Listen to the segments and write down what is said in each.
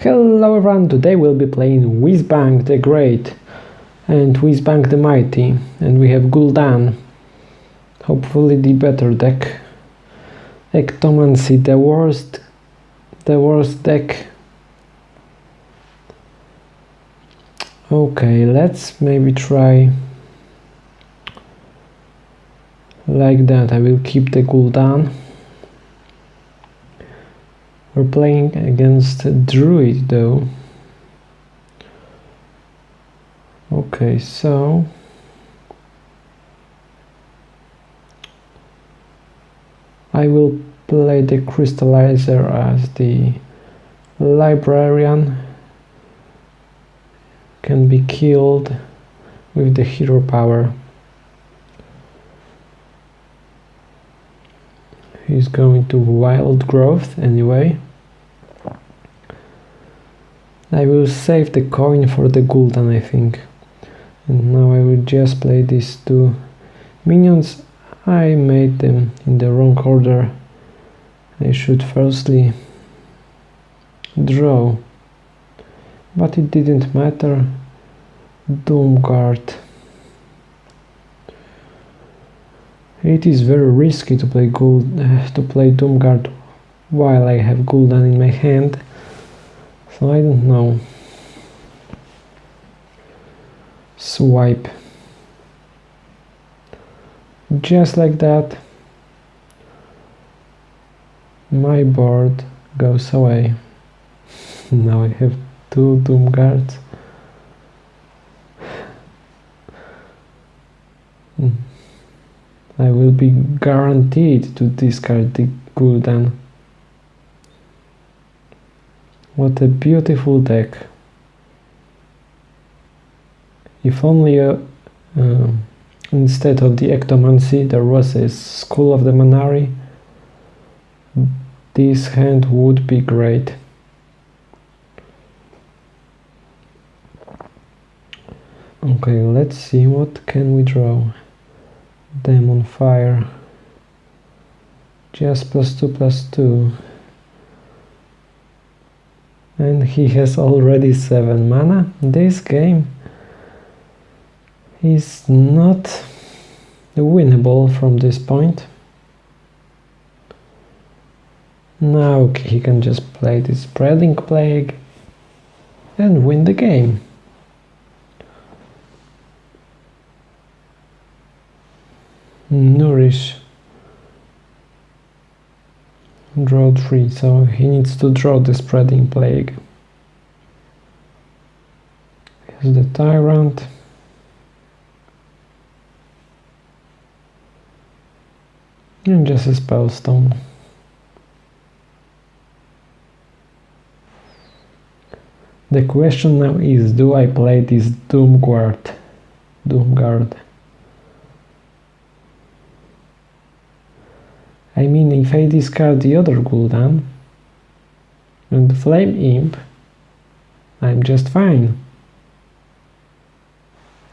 Hello everyone, today we'll be playing Whizbang the Great and Whizbang the Mighty and we have Gul'dan, hopefully the better deck. Ectomancy, the worst, the worst deck. Okay, let's maybe try like that. I will keep the Gul'dan. We're playing against Druid though. Okay, so I will play the Crystallizer as the Librarian can be killed with the hero power. He's going to Wild Growth anyway. I will save the coin for the Gul'dan I think. And now I will just play these two minions. I made them in the wrong order. I should firstly draw. But it didn't matter. Doomguard. It is very risky to play Gold uh, to play Doomguard while I have Gul'dan in my hand so I don't know. Swipe. Just like that, my board goes away. now I have two Doomguards. Hmm. I will be guaranteed to discard the Gul'dan. What a beautiful deck. If only uh, uh, instead of the Ectomancy there was a Skull of the Man'ari, this hand would be great. Okay, let's see what can we draw. Demon Fire. Just plus 2 plus 2 and he has already 7 mana. This game is not winnable from this point. Now he can just play this Spreading Plague and win the game. Nourish draw 3 so he needs to draw the spreading plague. Here's the tyrant. And just a spellstone the question now is do I play this Doomguard? Doomguard I mean, if I discard the other Gul'dan and the Flame Imp, I'm just fine.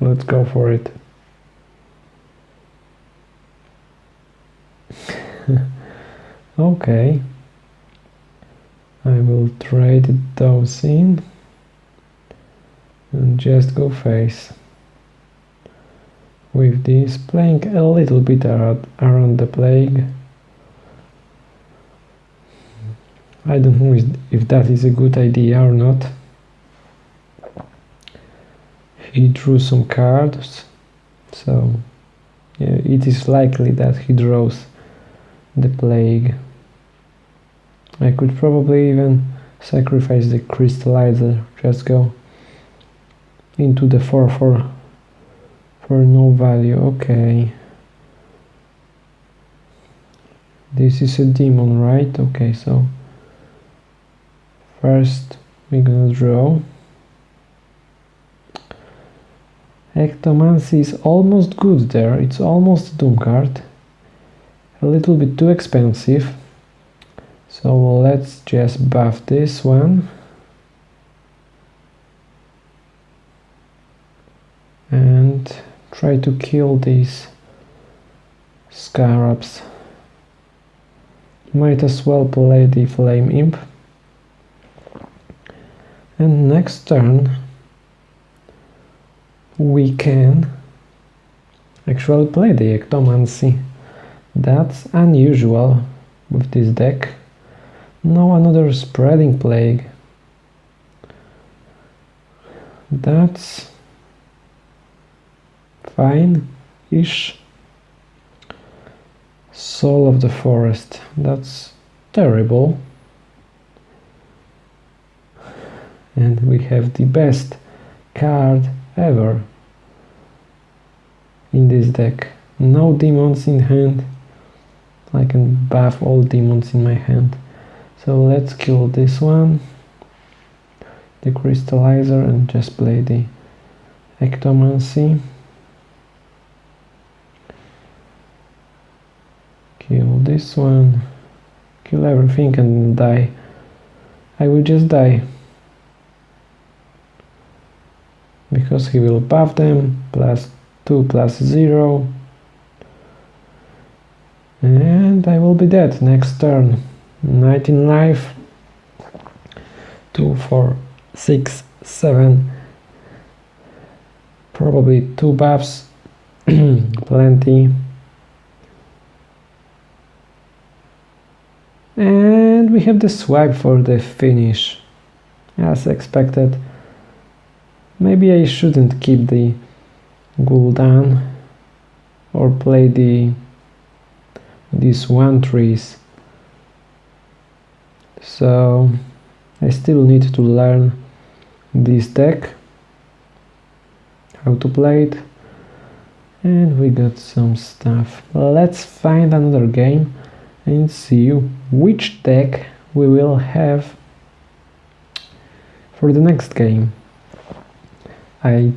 Let's go for it. okay. I will trade those in and just go face with this playing a little bit around the plague I don't know if that is a good idea or not. He drew some cards, so yeah, it is likely that he draws the plague. I could probably even sacrifice the crystallizer, just go into the 4 for, for no value, okay. This is a demon, right? Okay, so First, we're gonna draw. Ectomancy is almost good there, it's almost a Doomguard. A little bit too expensive. So let's just buff this one. And try to kill these scarabs. Might as well play the Flame Imp. And next turn we can actually play the Ectomancy. That's unusual with this deck. Now another Spreading Plague. That's fine-ish. Soul of the Forest. That's terrible. And we have the best card ever in this deck. No demons in hand. I can buff all demons in my hand. So let's kill this one, the crystallizer, and just play the ectomancy. Kill this one, kill everything and die. I will just die. Because he will buff them, plus 2 plus 0 and I will be dead next turn. 19 life. 2 4 6 7 probably 2 buffs. Plenty. And we have the swipe for the finish as expected maybe I shouldn't keep the Gul'dan or play the these one trees. So I still need to learn this deck how to play it and we got some stuff. Let's find another game and see which deck we will have for the next game I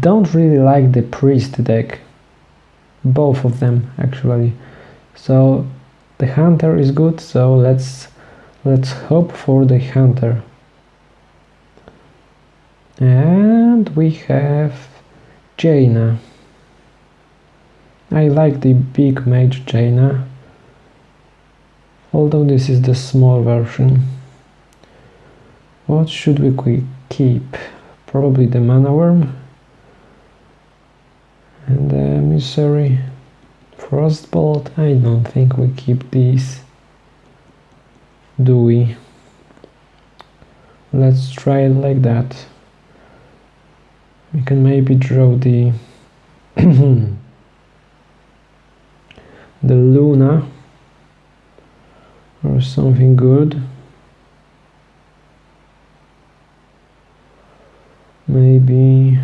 don't really like the priest deck both of them actually. So the hunter is good so let's let's hope for the hunter. And we have Jaina. I like the big mage Jaina although this is the small version. What should we keep probably the mana worm and the emissary. Frostbolt I don't think we keep these do we? Let's try it like that. We can maybe draw the the Luna or something good maybe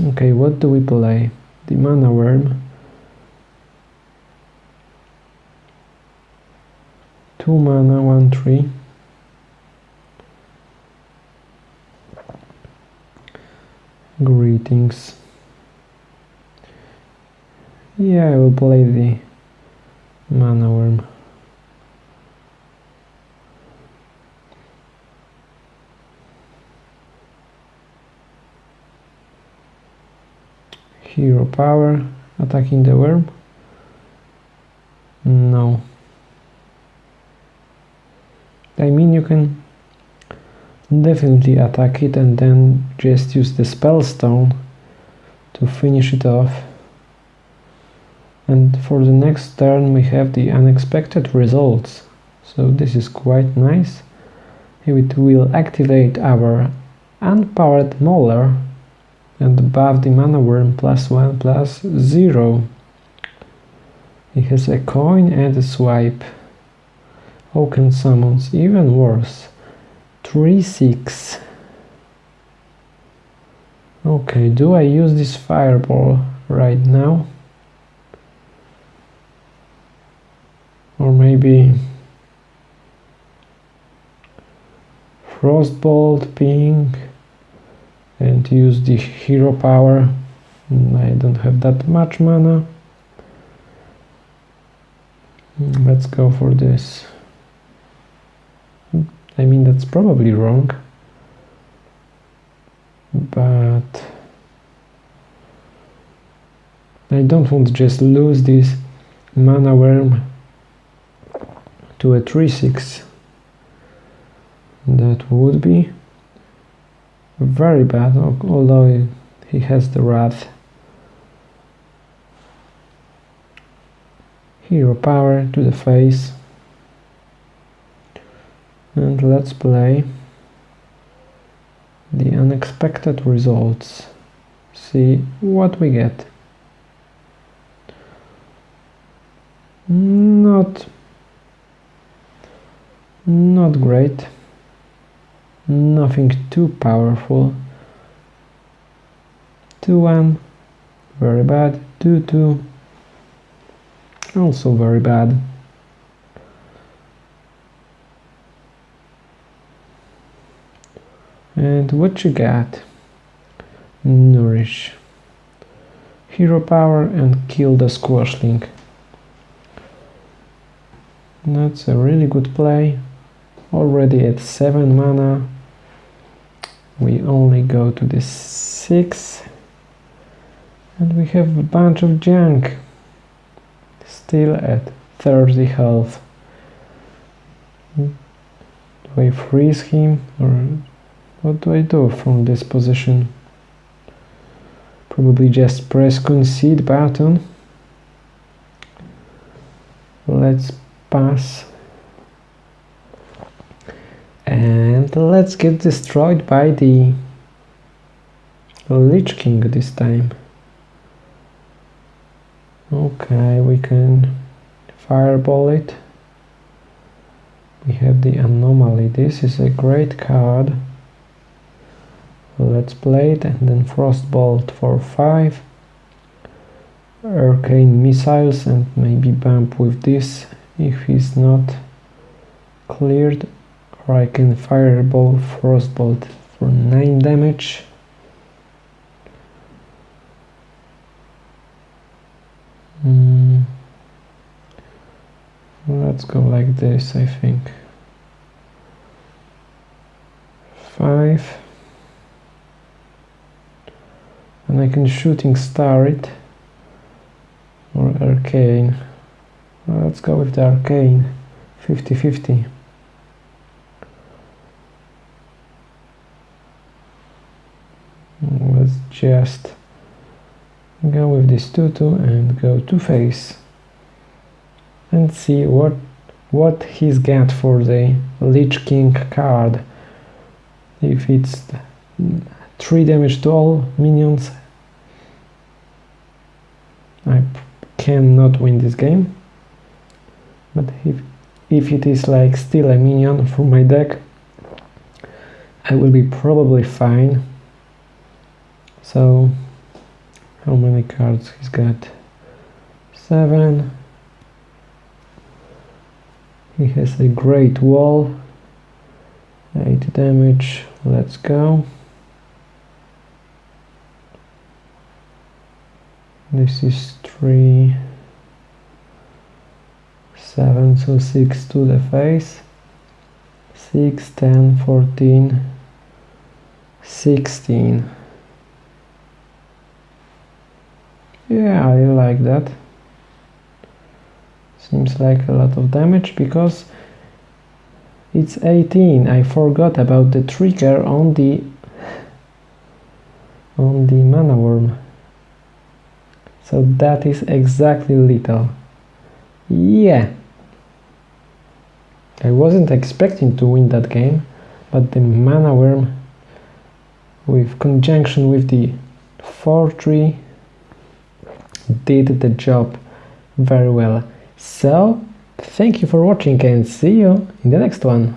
Okay, what do we play? The mana worm. Two mana, one three. Greetings. Yeah, I will play the mana worm. Hero power attacking the worm? No. I mean you can definitely attack it and then just use the spell stone to finish it off. And for the next turn we have the unexpected results. So this is quite nice. It will activate our unpowered mauler and above the mana worm plus 1 plus 0. It has a coin and a swipe. Oaken summons, even worse. 3-6. Okay, do I use this fireball right now? Or maybe Frostbolt, ping and use the hero power. Mm, I don't have that much mana. Mm, let's go for this. Mm, I mean that's probably wrong. But I don't want to just lose this mana worm to a 3-6. That would be very bad, although he has the wrath. Hero power to the face. And let's play the unexpected results. See what we get. Not not great. Nothing too powerful. 2-1, very bad. 2-2, also very bad. And what you got? Nourish. Hero power and kill the squashling. That's a really good play. Already at 7 mana. We only go to the 6. And we have a bunch of junk. Still at 30 health. Do I freeze him or what do I do from this position? Probably just press concede button. Let's pass. And let's get destroyed by the Lich King this time. Okay, we can fireball it. We have the anomaly. This is a great card. Let's play it and then frostbolt for 5. Arcane missiles and maybe bump with this if he's not cleared or I can fireball frostbolt for 9 damage. Mm. let's go like this I think. 5 and I can shooting star it. Or arcane. Let's go with the arcane. 50-50 let's just go with this tutu and go to face and see what what he's got for the Lich King card. If it's 3 damage to all minions I cannot win this game. But if, if it is like still a minion from my deck I will be probably fine so how many cards he's got? Seven. He has a great wall. 8 damage. Let's go. This is 3 7 so 6 to the face. 6 10 14 16 yeah I like that seems like a lot of damage because it's 18 I forgot about the trigger on the on the mana worm so that is exactly little. Yeah. I wasn't expecting to win that game, but the mana worm with conjunction with the 4-3 did the job very well. So, thank you for watching and see you in the next one.